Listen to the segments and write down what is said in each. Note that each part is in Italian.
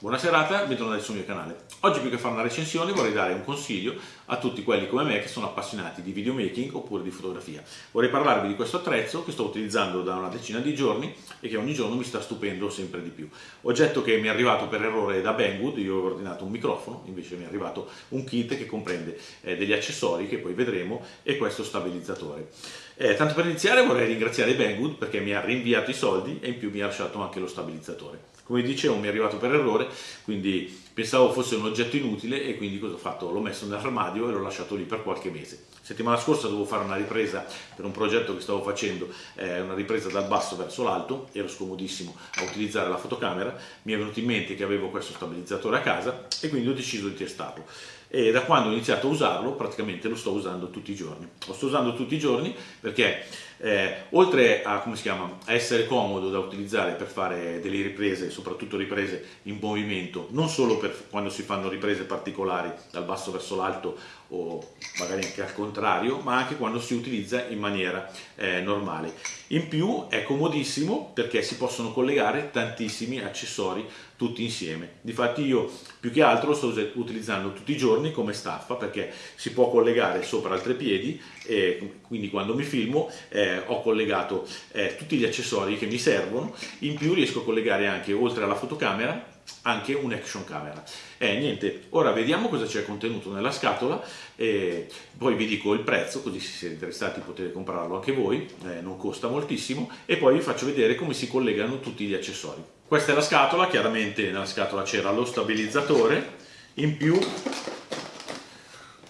Buona serata, bentornati sul mio canale. Oggi più che fare una recensione vorrei dare un consiglio a tutti quelli come me che sono appassionati di videomaking oppure di fotografia. Vorrei parlarvi di questo attrezzo che sto utilizzando da una decina di giorni e che ogni giorno mi sta stupendo sempre di più. Oggetto che mi è arrivato per errore da Banggood, io ho ordinato un microfono, invece mi è arrivato un kit che comprende eh, degli accessori che poi vedremo e questo stabilizzatore. Eh, tanto per iniziare vorrei ringraziare Banggood perché mi ha rinviato i soldi e in più mi ha lasciato anche lo stabilizzatore. Come dicevo mi è arrivato per errore, quindi pensavo fosse un oggetto inutile e quindi cosa ho fatto? L'ho messo nell'armadio e l'ho lasciato lì per qualche mese. Settimana scorsa dovevo fare una ripresa per un progetto che stavo facendo, eh, una ripresa dal basso verso l'alto, ero scomodissimo a utilizzare la fotocamera, mi è venuto in mente che avevo questo stabilizzatore a casa e quindi ho deciso di testarlo. E da quando ho iniziato a usarlo praticamente lo sto usando tutti i giorni. Lo sto usando tutti i giorni perché eh, oltre a, chiama, a, essere comodo da utilizzare per fare delle riprese, soprattutto riprese in movimento, non solo per quando si fanno riprese particolari dal basso verso l'alto o magari anche al contrario, ma anche quando si utilizza in maniera eh, normale. In più è comodissimo perché si possono collegare tantissimi accessori tutti insieme. Difatti io più che altro lo sto utilizzando tutti i giorni come staffa perché si può collegare sopra altri piedi e quindi quando mi filmo eh, ho collegato eh, tutti gli accessori che mi servono, in più riesco a collegare anche oltre alla fotocamera anche un action camera. Eh, niente, ora vediamo cosa c'è contenuto nella scatola e poi vi dico il prezzo, così se siete interessati potete comprarlo anche voi, eh, non costa moltissimo, e poi vi faccio vedere come si collegano tutti gli accessori. Questa è la scatola, chiaramente nella scatola c'era lo stabilizzatore, in più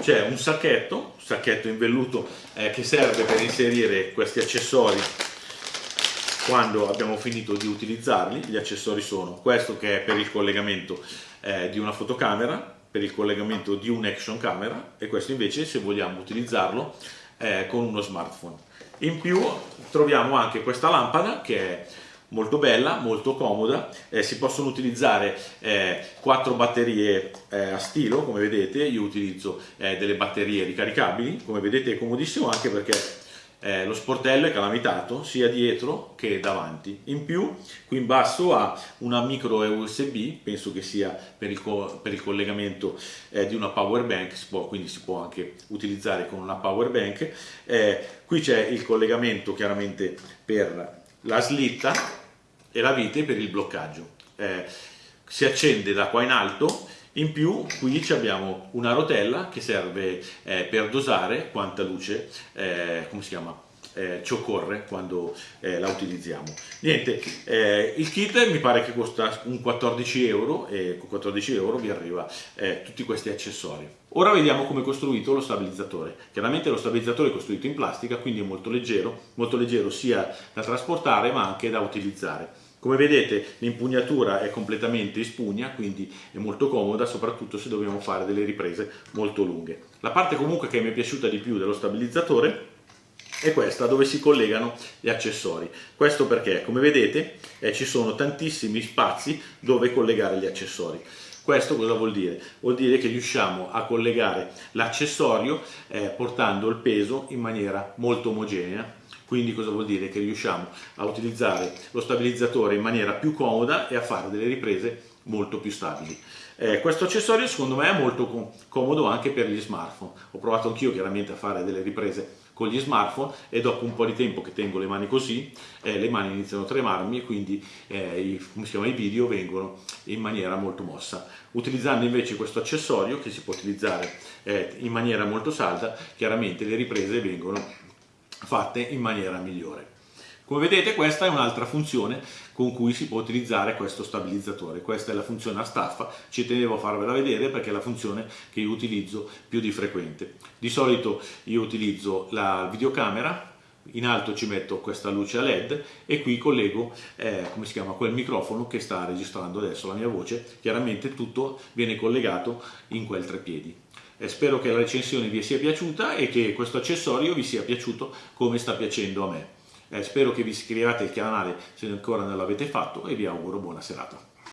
c'è un sacchetto, un sacchetto in velluto eh, che serve per inserire questi accessori quando abbiamo finito di utilizzarli, gli accessori sono questo che è per il collegamento eh, di una fotocamera, per il collegamento di un action camera e questo invece se vogliamo utilizzarlo eh, con uno smartphone. In più troviamo anche questa lampada che è molto bella, molto comoda, eh, si possono utilizzare eh, quattro batterie eh, a stilo come vedete, io utilizzo eh, delle batterie ricaricabili, come vedete è comodissimo anche perché eh, lo sportello è calamitato sia dietro che davanti. In più qui in basso ha una micro USB, penso che sia per il, per il collegamento di una power bank, si può, quindi si può anche utilizzare con una power bank. Qui c'è il collegamento chiaramente per la slitta e la vite per il bloccaggio. Eh, si accende da qua in alto in più qui abbiamo una rotella che serve eh, per dosare quanta luce, eh, come si chiama, eh, ci occorre quando eh, la utilizziamo. Niente, eh, il kit mi pare che costa un 14 euro e con 14 euro vi arriva eh, tutti questi accessori. Ora vediamo come è costruito lo stabilizzatore. Chiaramente lo stabilizzatore è costruito in plastica, quindi è molto leggero, molto leggero sia da trasportare ma anche da utilizzare. Come vedete l'impugnatura è completamente in spugna, quindi è molto comoda, soprattutto se dobbiamo fare delle riprese molto lunghe. La parte comunque che mi è piaciuta di più dello stabilizzatore è questa dove si collegano gli accessori. Questo perché, come vedete, eh, ci sono tantissimi spazi dove collegare gli accessori. Questo cosa vuol dire? Vuol dire che riusciamo a collegare l'accessorio eh, portando il peso in maniera molto omogenea quindi cosa vuol dire? Che riusciamo a utilizzare lo stabilizzatore in maniera più comoda e a fare delle riprese molto più stabili. Eh, questo accessorio secondo me è molto com comodo anche per gli smartphone. Ho provato anch'io chiaramente a fare delle riprese con gli smartphone e dopo un po' di tempo che tengo le mani così, eh, le mani iniziano a tremarmi e quindi eh, i, chiama, i video vengono in maniera molto mossa. Utilizzando invece questo accessorio che si può utilizzare eh, in maniera molto salda, chiaramente le riprese vengono fatte in maniera migliore. Come vedete questa è un'altra funzione con cui si può utilizzare questo stabilizzatore. Questa è la funzione a staffa, ci tenevo a farvela vedere perché è la funzione che io utilizzo più di frequente. Di solito io utilizzo la videocamera, in alto ci metto questa luce a led e qui collego eh, come si chiama, quel microfono che sta registrando adesso la mia voce, chiaramente tutto viene collegato in quel trepiedi. Spero che la recensione vi sia piaciuta e che questo accessorio vi sia piaciuto come sta piacendo a me. Eh, spero che vi iscriviate al canale se ancora non l'avete fatto e vi auguro buona serata.